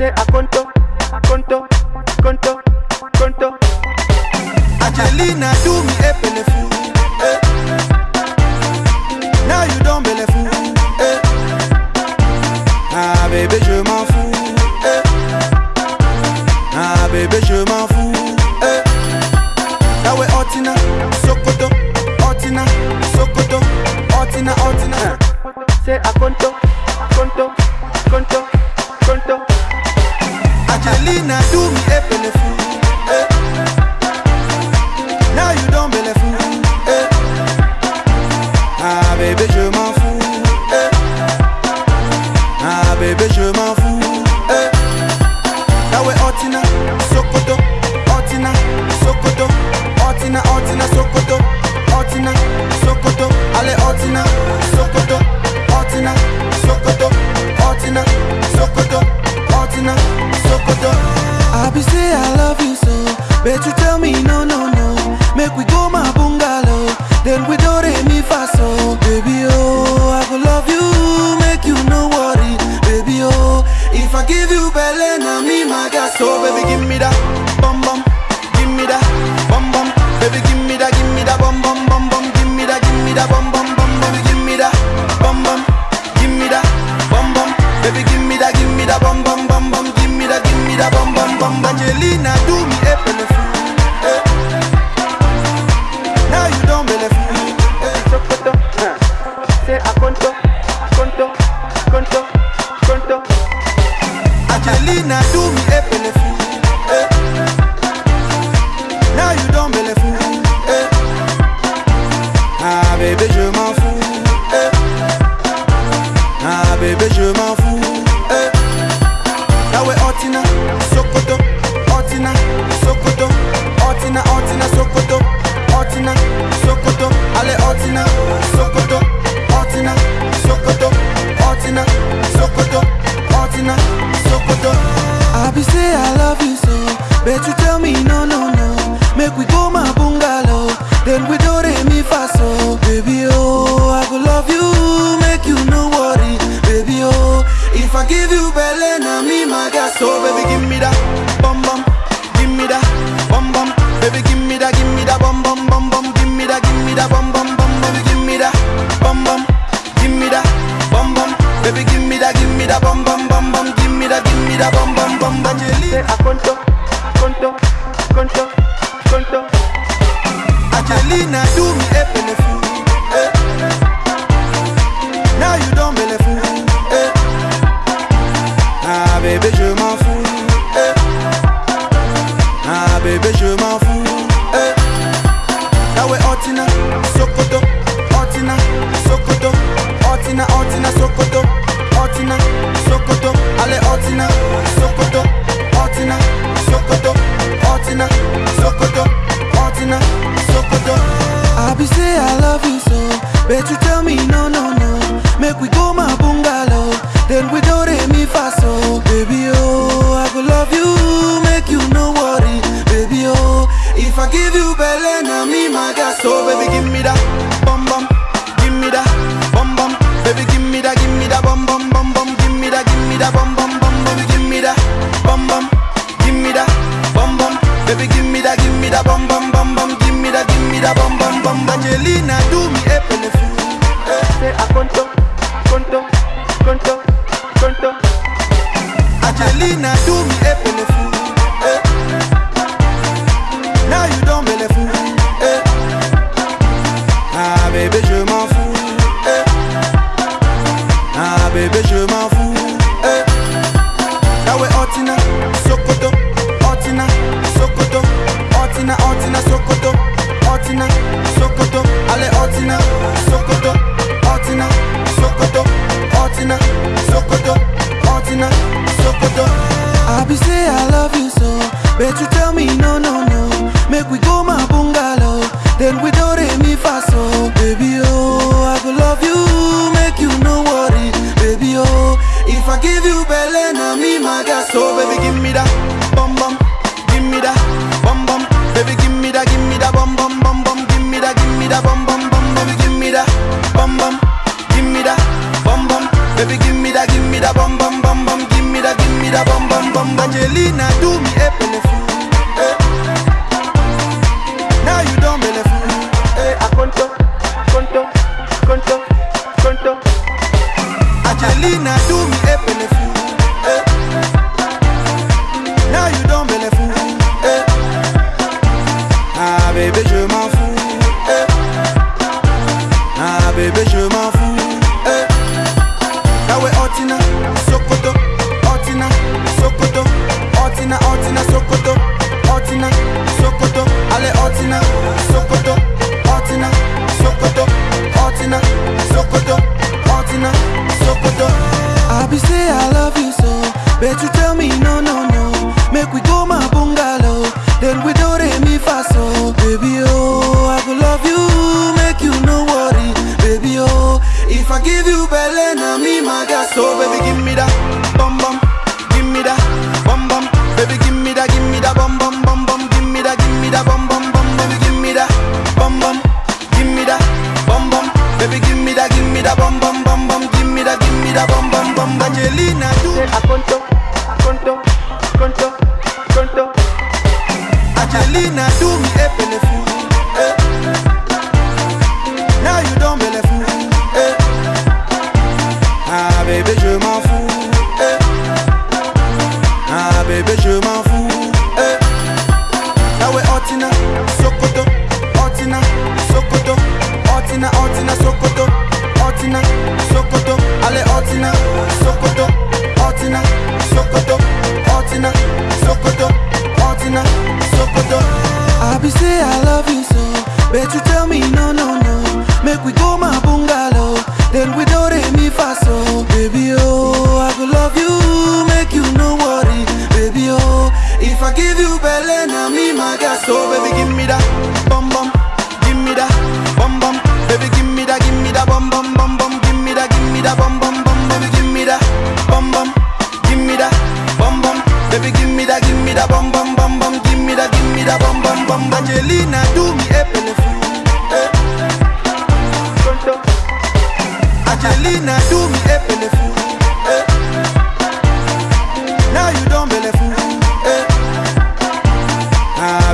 Say a conto, conto, conto, conto. Angelina do me a belleful. Eh. Now you don't belleful. Eh. Ah bébé je m'en fous. Eh. Ah bébé je m'en fous. Eh. Now we Otina, Sokoto, Otina, Sokoto, Otina, Otina. Say a conto, conto, So baby give me Angelina do me a Now you don't eh. Ah bébé je m'en fous, eh. Ah bébé je m'en fous, eh. Now we Otina, Sokoto, Otina, Sokoto, Otina, Otina, Sokoto, Otina, Sokoto, allez Otina, Sokoto, Otina, Sokoto, Otina, Sokoto, Otina, Sokoto. I be say I love you so, but you tell me no no no. Me that bum bum, baby give me that, give me that bum bum bum bum, give me that, give me that bum bum bum. Angelina do me a eh. Say a conto, conto, conto, conto. Angelina do me a eh. Now you don't eh. Ah bébé je m'en fous, eh. Ah bébé je m'en fous. Now we Otina, Otina, Otina, Sokoto, Otina, Sokoto, allez Otina, Sokoto, Otina, Sokoto, Otina, Sokoto, Otina, Sokoto. I be say I love you so, but you tell me no no no. Make we go my bungalow, then we do re mi fa so. Baby oh, I go love you, make you no worry, baby oh. If I give you belly, me my gas. So baby give me that bum bum bum bum, give me that, give me that bum bum bum, baby, give me that bum bum, give me that bum bum, baby, give me that, give me that bum bum bum bum, give me that, give me that bum bum bum. Angelina, do me So baby, give me that bum bum, give me that bum bum. Baby, give me that, give me that bum bum bum bum. Give me that, give me that bum bum bum. Baby, give me that bum bum, give me that bum bum. Baby, give me that, give me that bum bum bum bum. Give me that, give me that bum bum bum. Angelina, do. Aconto, aconto, aconto, aconto. Angelina, do me a benefit.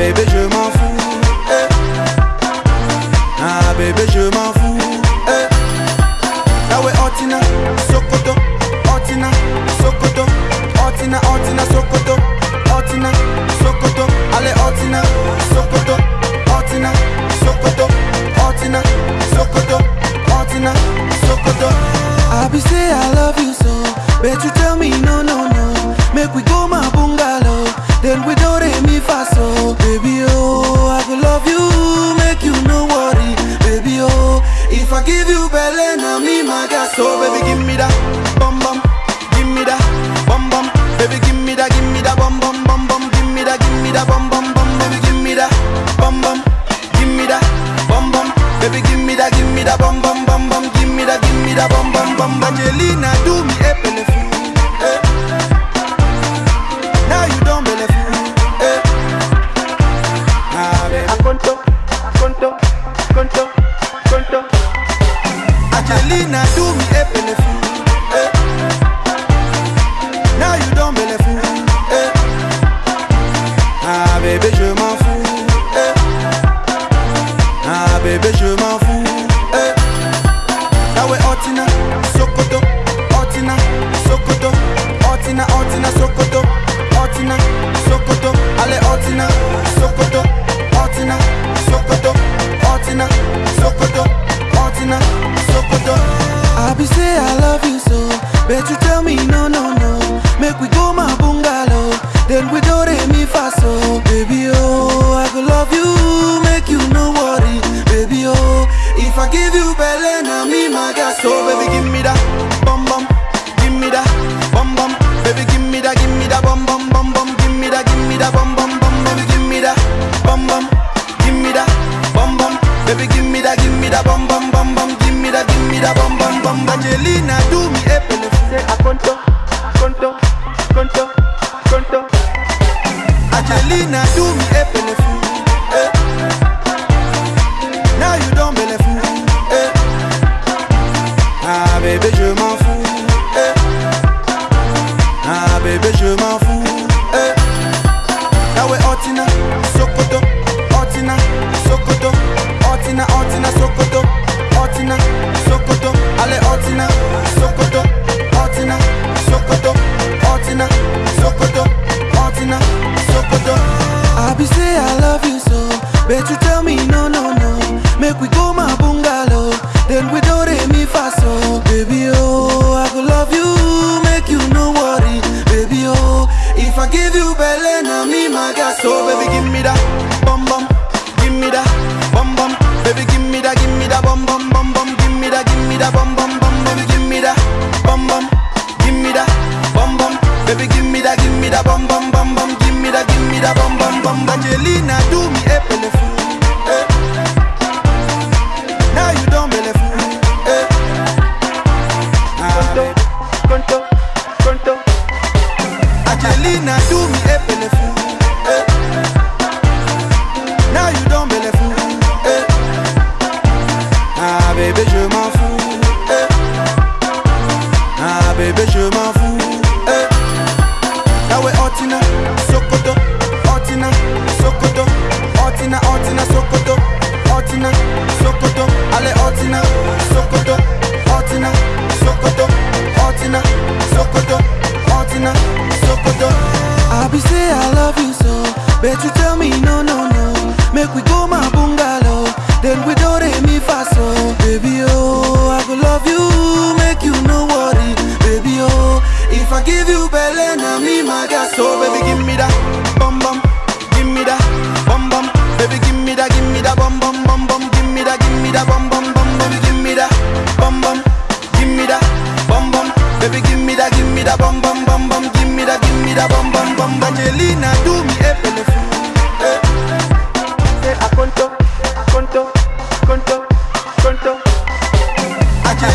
bébé, je m'en fous. Eh. Ah, bébé, je m'en fous. Eh. Ah ouais, Antina, Sokoto. Antina, Sokoto. Antina, Antina, Sokoto. Antina, Sokoto. Allez, Antina, Sokoto. Antina, Sokoto. Antina, Sokoto. Antina, Sokoto. I be say I love you so, me the bum bum bum bum, give me the, give me the bum bum bum. Angelina, do me a benefit. Eh? Now you don't benefit. Eh. Nah, baby. Akonto, akonto, akonto, akonto. Angelina, do.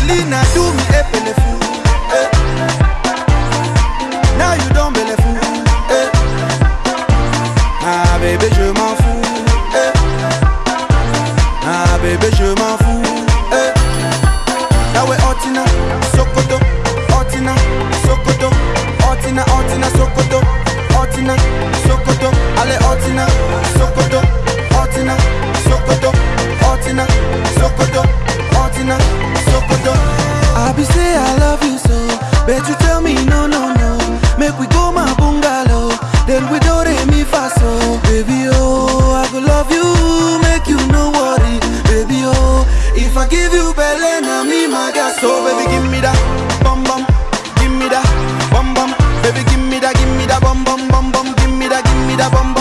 Selena do me a you bum bum bum bum, give me that, give me the bum.